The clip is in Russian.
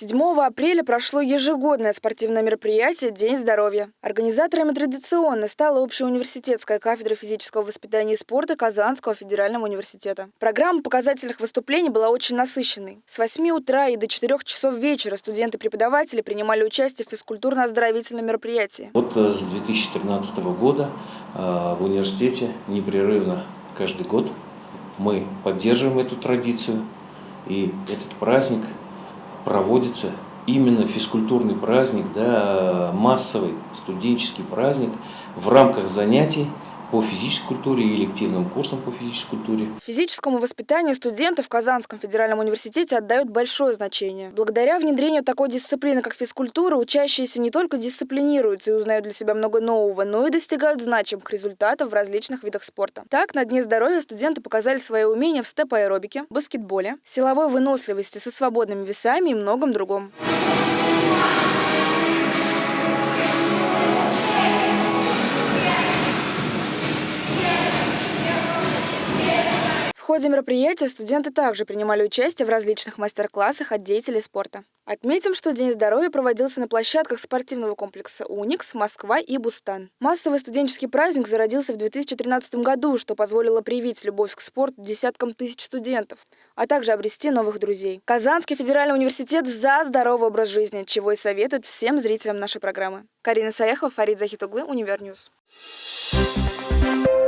7 апреля прошло ежегодное спортивное мероприятие «День здоровья». Организаторами традиционно стала общеуниверситетская кафедра физического воспитания и спорта Казанского федерального университета. Программа показательных выступлений была очень насыщенной. С 8 утра и до 4 часов вечера студенты-преподаватели принимали участие в физкультурно-оздоровительном мероприятии. Вот э, с 2013 года э, в университете непрерывно каждый год мы поддерживаем эту традицию. И этот праздник – проводится именно физкультурный праздник, да, массовый студенческий праздник в рамках занятий по физической культуре и элективным курсам по физической культуре. Физическому воспитанию студенты в Казанском федеральном университете отдают большое значение. Благодаря внедрению такой дисциплины, как физкультура, учащиеся не только дисциплинируются и узнают для себя много нового, но и достигают значимых результатов в различных видах спорта. Так, на Дне здоровья студенты показали свои умения в степ-аэробике, баскетболе, силовой выносливости со свободными весами и многом другом. Ходе мероприятия студенты также принимали участие в различных мастер-классах от деятелей спорта. Отметим, что День здоровья проводился на площадках спортивного комплекса «Уникс», «Москва» и «Бустан». Массовый студенческий праздник зародился в 2013 году, что позволило привить любовь к спорту десяткам тысяч студентов, а также обрести новых друзей. Казанский федеральный университет за здоровый образ жизни, чего и советует всем зрителям нашей программы. Карина Саяхова, Фарид Захитуглы, Univer News. Thank you.